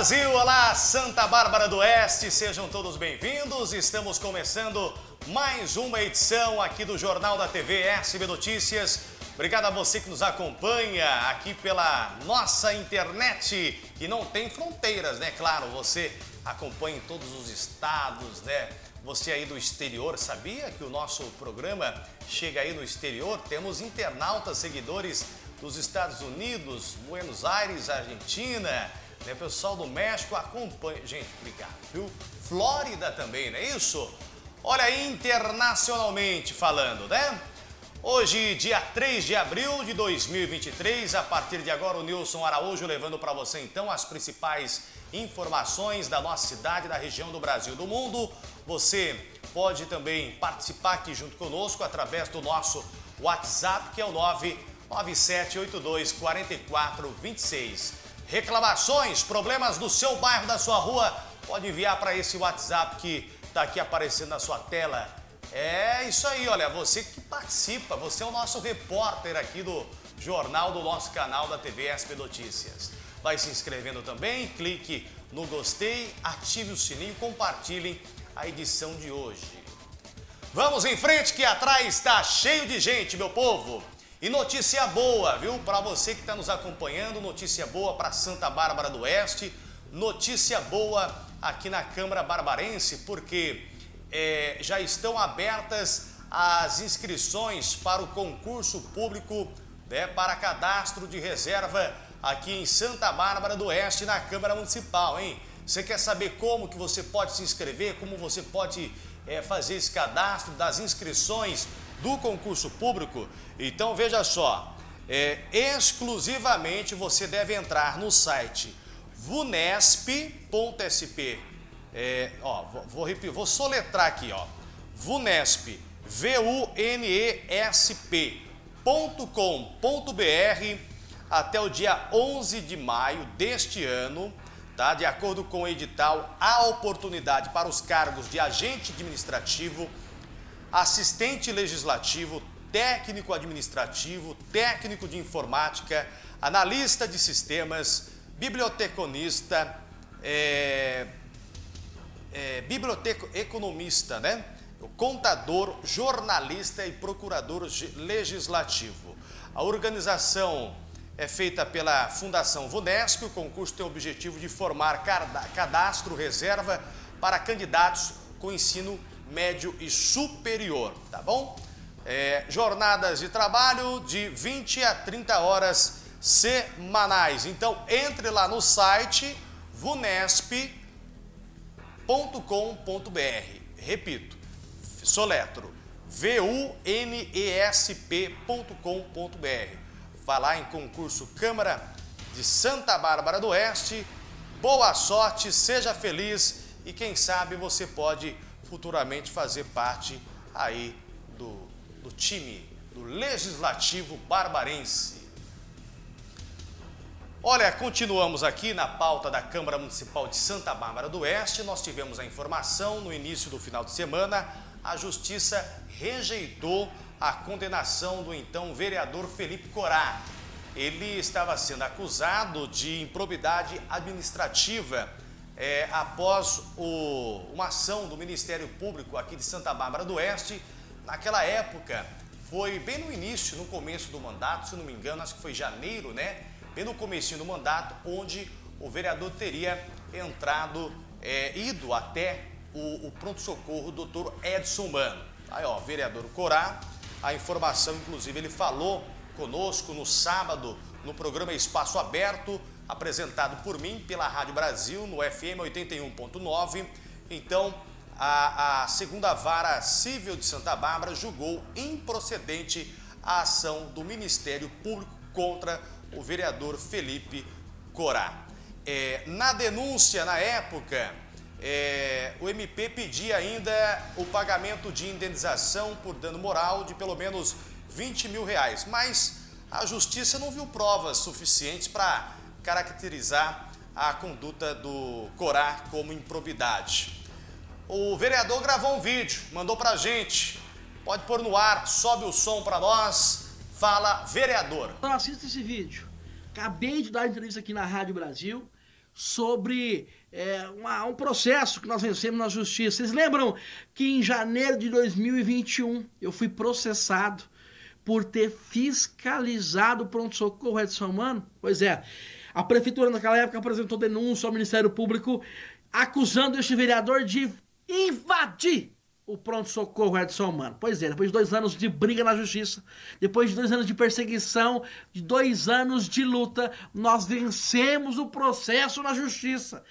Brasil, olá Santa Bárbara do Oeste, sejam todos bem-vindos. Estamos começando mais uma edição aqui do Jornal da TV SB Notícias. Obrigado a você que nos acompanha aqui pela nossa internet, que não tem fronteiras, né? Claro, você acompanha em todos os estados, né? Você aí do exterior, sabia que o nosso programa chega aí no exterior? Temos internautas, seguidores dos Estados Unidos, Buenos Aires, Argentina, né? Pessoal do México acompanha. Gente, obrigado, viu? Flórida também, não é isso? Olha internacionalmente falando, né? Hoje, dia 3 de abril de 2023, a partir de agora o Nilson Araújo levando para você então as principais informações da nossa cidade, da região do Brasil do mundo. Você pode também participar aqui junto conosco através do nosso WhatsApp, que é o 99782 4426. Reclamações, problemas do seu bairro, da sua rua, pode enviar para esse WhatsApp que está aqui aparecendo na sua tela. É isso aí, olha, você que participa, você é o nosso repórter aqui do jornal do nosso canal da TV SP Notícias. Vai se inscrevendo também, clique no gostei, ative o sininho, compartilhem a edição de hoje. Vamos em frente que atrás está cheio de gente, meu povo. E notícia boa, viu? Para você que está nos acompanhando, notícia boa para Santa Bárbara do Oeste, notícia boa aqui na Câmara Barbarense, porque é, já estão abertas as inscrições para o concurso público né, para cadastro de reserva aqui em Santa Bárbara do Oeste, na Câmara Municipal, hein? Você quer saber como que você pode se inscrever, como você pode é, fazer esse cadastro das inscrições do concurso público, então veja só, é, exclusivamente você deve entrar no site vunesp.sp, é, ó, vou, vou, vou soletrar aqui, ó, vunesp, V-U-N-E-S-P.com.br até o dia 11 de maio deste ano, tá? De acordo com o edital, há oportunidade para os cargos de agente administrativo, assistente legislativo, técnico administrativo, técnico de informática, analista de sistemas, biblioteconista, é, é, biblioteco economista, né? contador, jornalista e procurador legislativo. A organização é feita pela Fundação VUNESP. O concurso tem o objetivo de formar cadastro reserva para candidatos com ensino médio e superior, tá bom? É, jornadas de trabalho de 20 a 30 horas semanais. Então, entre lá no site vunesp.com.br. Repito, soletro, v-u-n-e-s-p.com.br. Vá lá em concurso Câmara de Santa Bárbara do Oeste. Boa sorte, seja feliz e quem sabe você pode futuramente fazer parte aí do, do time do Legislativo Barbarense. Olha, continuamos aqui na pauta da Câmara Municipal de Santa Bárbara do Oeste. Nós tivemos a informação no início do final de semana, a Justiça rejeitou a condenação do então vereador Felipe Corá. Ele estava sendo acusado de improbidade administrativa é, após o, uma ação do Ministério Público aqui de Santa Bárbara do Oeste. Naquela época, foi bem no início, no começo do mandato, se não me engano, acho que foi janeiro, né? Bem no começo do mandato, onde o vereador teria entrado, é, ido até o, o pronto-socorro doutor Edson Mano. Aí, ó, vereador Corá, a informação, inclusive, ele falou conosco no sábado, no programa Espaço Aberto, apresentado por mim pela Rádio Brasil no FM 81.9. Então, a, a, segunda vara civil de Santa Bárbara julgou improcedente a ação do Ministério Público contra o vereador Felipe Corá. É, na denúncia, na época, é, o MP pedia ainda o pagamento de indenização por dano moral de pelo menos 20 mil reais, mas a justiça não viu provas suficientes para caracterizar a conduta do Corá como improbidade. O vereador gravou um vídeo, mandou para gente. Pode pôr no ar, sobe o som para nós. Fala, vereador. Então assista esse vídeo. Acabei de dar entrevista aqui na Rádio Brasil sobre é, uma, um processo que nós vencemos na justiça. Vocês lembram que em janeiro de 2021 eu fui processado por ter fiscalizado o pronto-socorro Edson Mano? Pois é, a prefeitura naquela época apresentou denúncia ao Ministério Público acusando este vereador de invadir o pronto-socorro Edson Mano. Pois é, depois de dois anos de briga na justiça, depois de dois anos de perseguição, de dois anos de luta, nós vencemos o processo na justiça.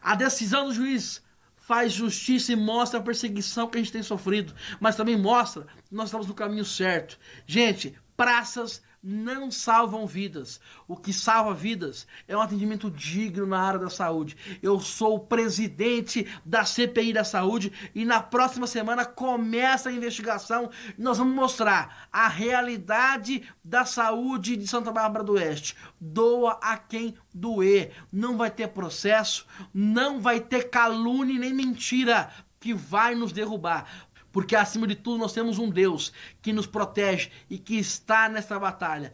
A decisão do juiz faz justiça e mostra a perseguição que a gente tem sofrido, mas também mostra que nós estamos no caminho certo. Gente, praças não salvam vidas. O que salva vidas é um atendimento digno na área da saúde. Eu sou o presidente da CPI da Saúde e na próxima semana começa a investigação nós vamos mostrar a realidade da saúde de Santa Bárbara do Oeste. Doa a quem doer. Não vai ter processo, não vai ter calúnia nem mentira que vai nos derrubar. Porque acima de tudo nós temos um Deus que nos protege e que está nessa batalha.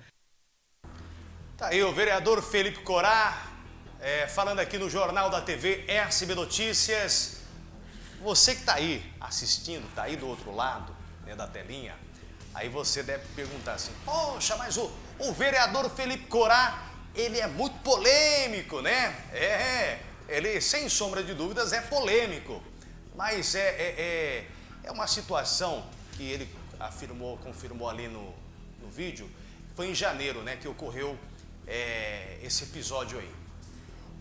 Tá aí o vereador Felipe Corá, é, falando aqui no Jornal da TV SB Notícias. Você que está aí assistindo, está aí do outro lado né, da telinha, aí você deve perguntar assim, poxa, mas o, o vereador Felipe Corá, ele é muito polêmico, né? É, ele sem sombra de dúvidas é polêmico, mas é, é, é é uma situação que ele afirmou, confirmou ali no, no vídeo, foi em janeiro né, que ocorreu é, esse episódio aí.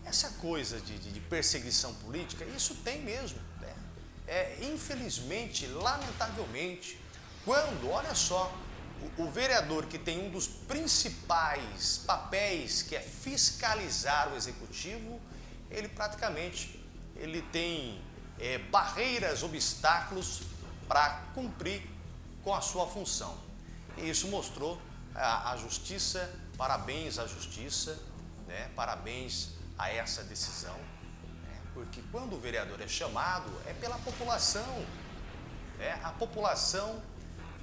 Essa coisa de, de, de, perseguição política, isso tem mesmo. Né? É, infelizmente, lamentavelmente, quando, olha só, o, o, vereador que tem um dos principais papéis, que é fiscalizar o executivo, ele praticamente ele tem é, barreiras, obstáculos para cumprir com a sua função. E isso mostrou a, a justiça, parabéns à justiça, né? parabéns a essa decisão, né? porque quando o vereador é chamado é pela população, né? a população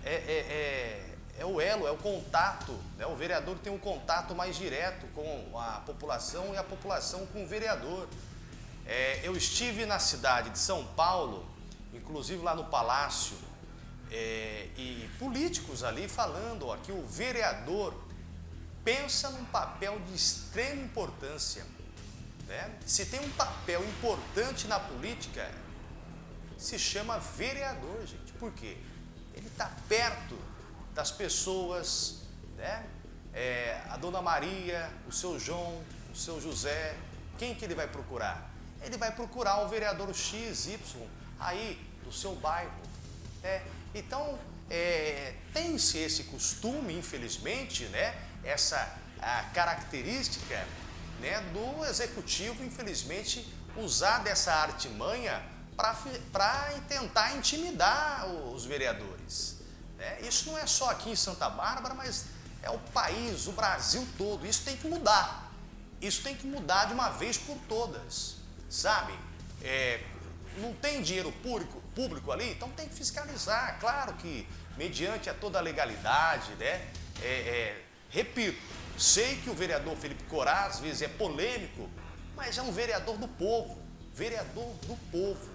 é, é, é, é, o elo, é o contato, né? o vereador tem um contato mais direto com a população e a população com o vereador. É, eu estive na cidade de São Paulo inclusive lá no Palácio, é, e políticos ali falando ó, que o vereador pensa num papel de extrema importância. Né? Se tem um papel importante na política, se chama vereador, gente. Por quê? Ele está perto das pessoas, né? É, a dona Maria, o seu João, o seu José, quem que ele vai procurar? Ele vai procurar o vereador XY aí do seu bairro. Né? Então, é, tem-se esse costume, infelizmente, né? essa característica né, do executivo, infelizmente, usar dessa artimanha para tentar intimidar os vereadores. Né? Isso não é só aqui em Santa Bárbara, mas é o país, o Brasil todo. Isso tem que mudar. Isso tem que mudar de uma vez por todas, sabe? É, não tem dinheiro público, público ali, então tem que fiscalizar. Claro que mediante a toda a legalidade, né? É, é, repito, sei que o vereador Felipe Corá às vezes é polêmico, mas é um vereador do povo, vereador do povo.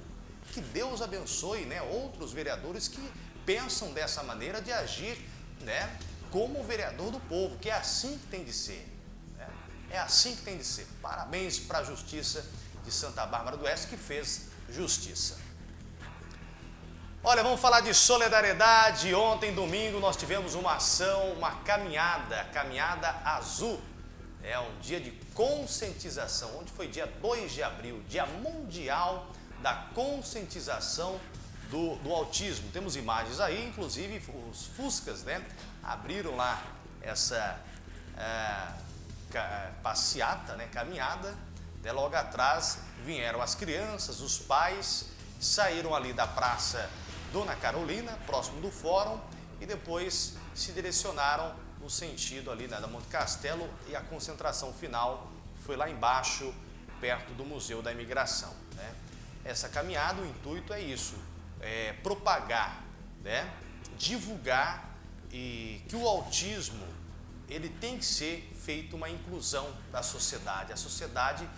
Que Deus abençoe né, outros vereadores que pensam dessa maneira de agir né, como vereador do povo, que é assim que tem de ser. Né? É assim que tem de ser. Parabéns para a Justiça de Santa Bárbara do Oeste que fez justiça. Olha, vamos falar de solidariedade. Ontem, domingo, nós tivemos uma ação, uma caminhada, caminhada azul. É um dia de conscientização, onde foi dia 2 de abril, dia mundial da conscientização do, do autismo. Temos imagens aí, inclusive os Fuscas, né? Abriram lá essa é, passeata, né? Caminhada né, logo atrás vieram as crianças, os pais, saíram ali da Praça Dona Carolina, próximo do fórum, e depois se direcionaram no sentido ali né, da Monte Castelo e a concentração final foi lá embaixo, perto do Museu da Imigração. Né? Essa caminhada, o intuito é isso, é propagar, né, divulgar e que o autismo ele tem que ser feito uma inclusão da sociedade. A sociedade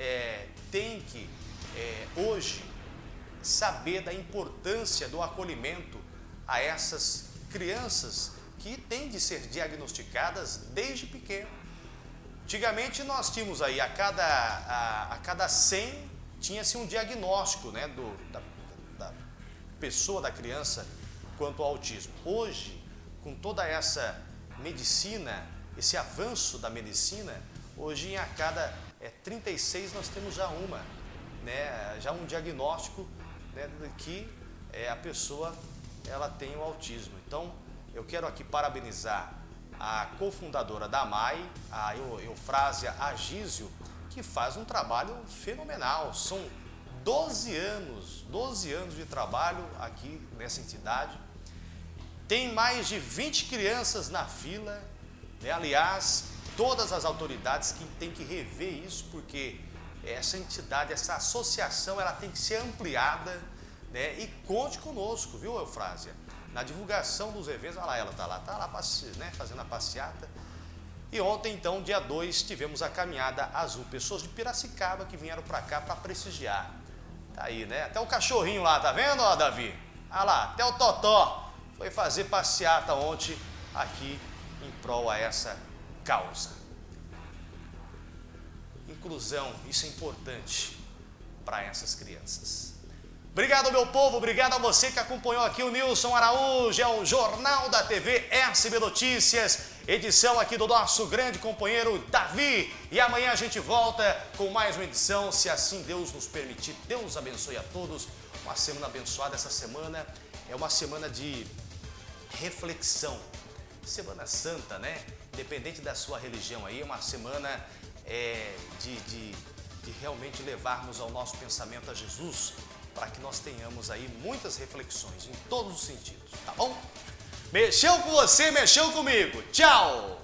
é, tem que, é, hoje, saber da importância do acolhimento a essas crianças que têm de ser diagnosticadas desde pequeno. Antigamente nós tínhamos aí a cada, a, a cada 100 tinha-se um diagnóstico né, do, da, da pessoa, da criança, quanto ao autismo. Hoje, com toda essa medicina, esse avanço da medicina, hoje em a cada é, 36 nós temos já uma, né, já um diagnóstico né, que é, a pessoa ela tem o autismo. Então, eu quero aqui parabenizar a cofundadora da MAI, a Eufrásia Agísio, que faz um trabalho fenomenal. São 12 anos, 12 anos de trabalho aqui nessa entidade. Tem mais de 20 crianças na fila. Né? Aliás, todas as autoridades que têm que rever isso, porque essa entidade, essa associação, ela tem que ser ampliada, né? E conte conosco, viu, Eufrásia? Na divulgação dos eventos, olha lá, ela está lá, está lá né, fazendo a passeata. E ontem, então, dia 2, tivemos a caminhada azul. Pessoas de Piracicaba que vieram para cá para prestigiar. Tá aí, né? Até o cachorrinho lá, tá vendo, ó, Davi? Olha lá, até o Totó foi fazer passeata ontem aqui em prol a essa causa. Inclusão, isso é importante para essas crianças. Obrigado, meu povo, obrigado a você que acompanhou aqui o Nilson Araújo, é o Jornal da TV SB Notícias, edição aqui do nosso grande companheiro Davi. E amanhã a gente volta com mais uma edição, se assim Deus nos permitir. Deus abençoe a todos. Uma semana abençoada. Essa semana é uma semana de reflexão. Semana Santa, né? Independente da sua religião aí, é uma semana é, de, de, de realmente levarmos ao nosso pensamento a Jesus para que nós tenhamos aí muitas reflexões em todos os sentidos, tá bom? Mexeu com você, mexeu comigo. Tchau!